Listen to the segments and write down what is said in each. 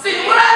Segura!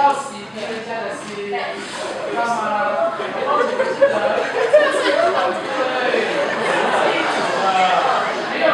要洗别人家的心，知道吗？对，没有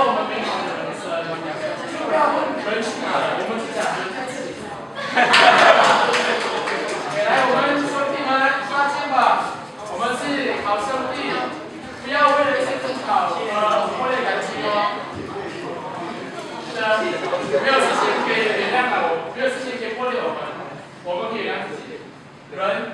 我们美好的人生就不要问人去哪了我们只想留在这里来我们兄弟们刷新吧我们是好兄弟不要为了一些争吵而破裂感情哦是啊没有事情可以原谅的没有事情可以破略我们我们可以让自己人